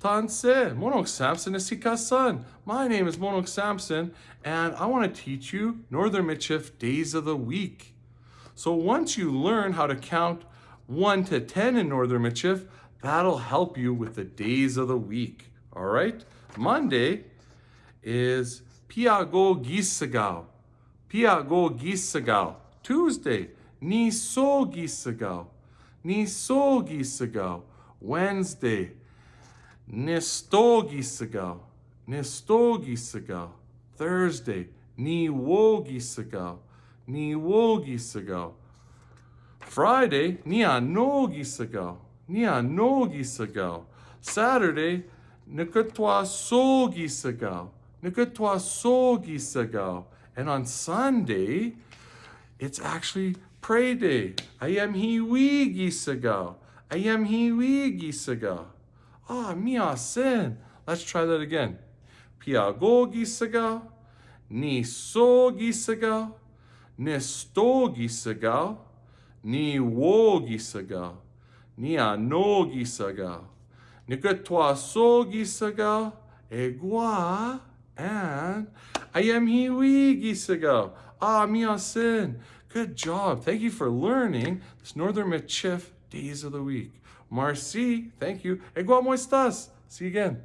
Tanse, Monok Samson Isikasan. My name is Monok Samson, and I want to teach you Northern Michif days of the week. So once you learn how to count 1 to 10 in Northern Michif, that'll help you with the days of the week. All right? Monday is Piago Gisagao. Piago Gisagao. Tuesday, Niso Gisagao. Niso Gisagao. Wednesday, Nistogisagal. Nistogisagal. Thursday, Niwogisagal. Niwogisagal. Friday, Nianogisagal. Nianogisagal. Saturday, Nikatwa Sogisagal. Nikatwa Sogisagal. And on Sunday, it's actually pray day. I am hiwi gisagal. I am hiwi gisagal. Ah, mia sin. Let's try that again. Piago gisagal. Ni so gisagal. Nisto gisagal. Ni wo gisagal. Ni ano gisagal. Nikatwa so gisagal. Egua. And I am hiwi gisagal. Ah, mia sin. Good job. Thank you for learning this Northern Michif days of the week. Marcy, thank you. Igual mo estás? See you again.